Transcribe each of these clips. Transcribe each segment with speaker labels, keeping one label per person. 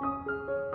Speaker 1: Música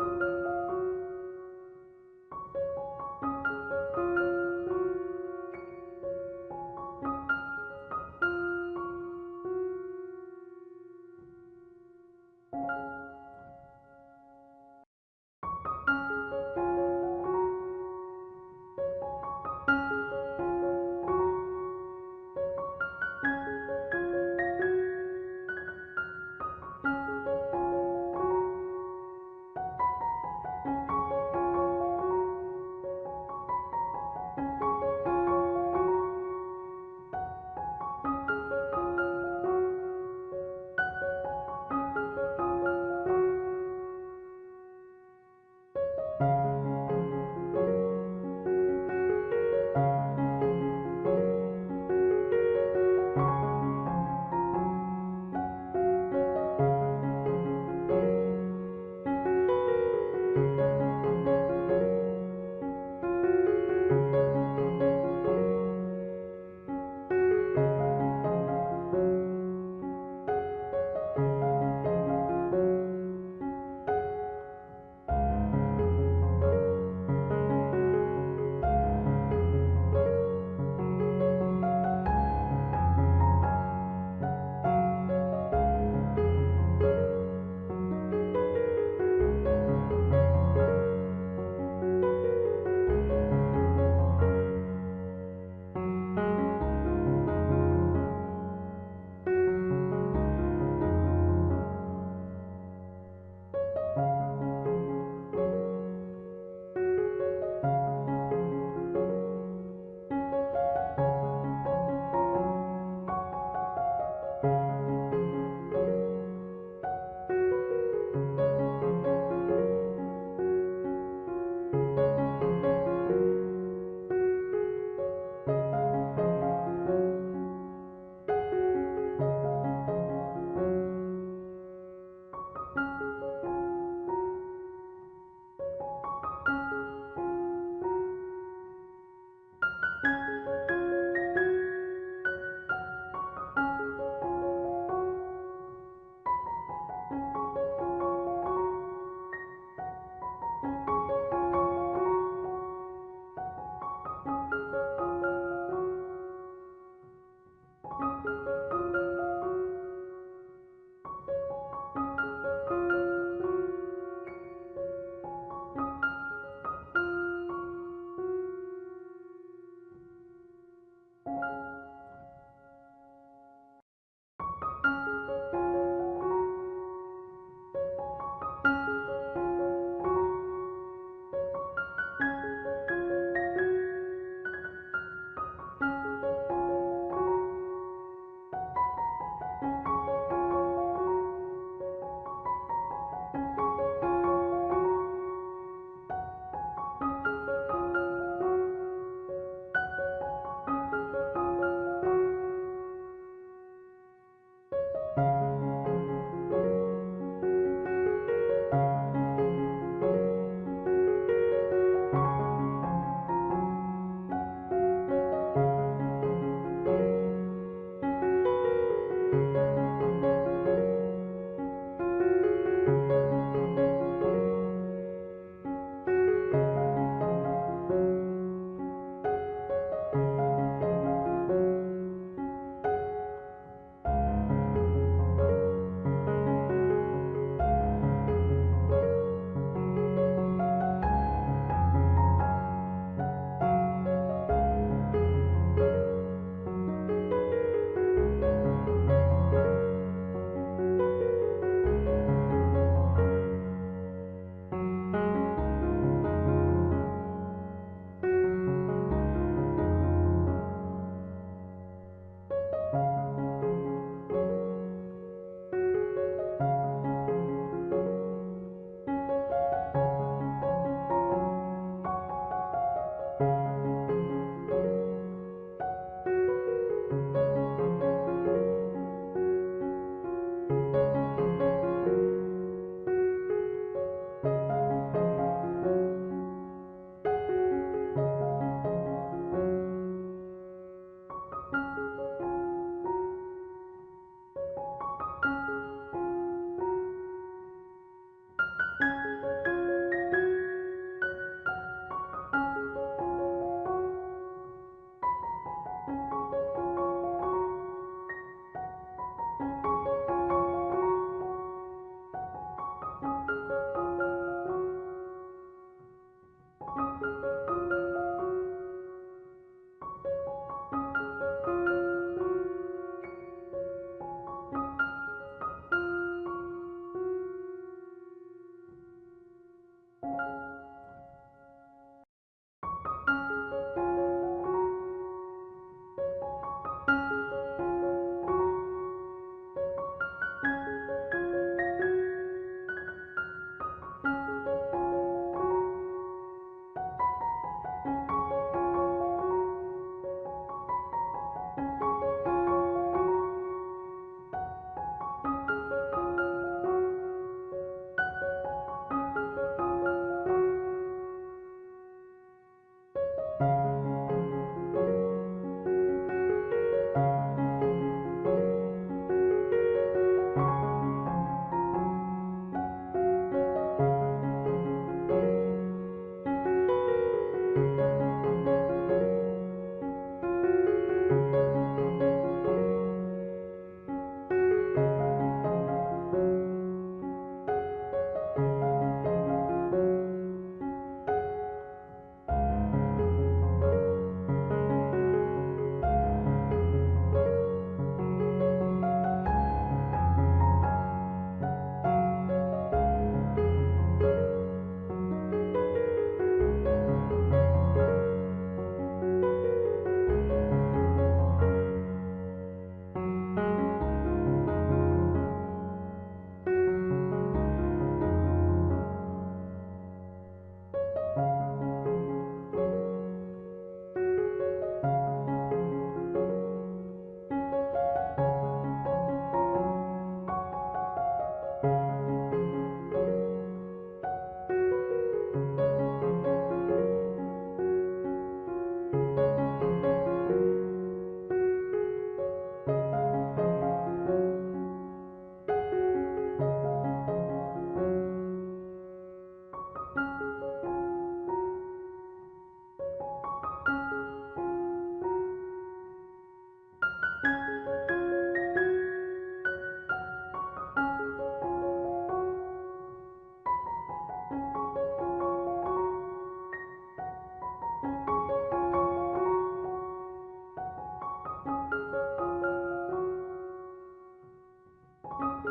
Speaker 1: Música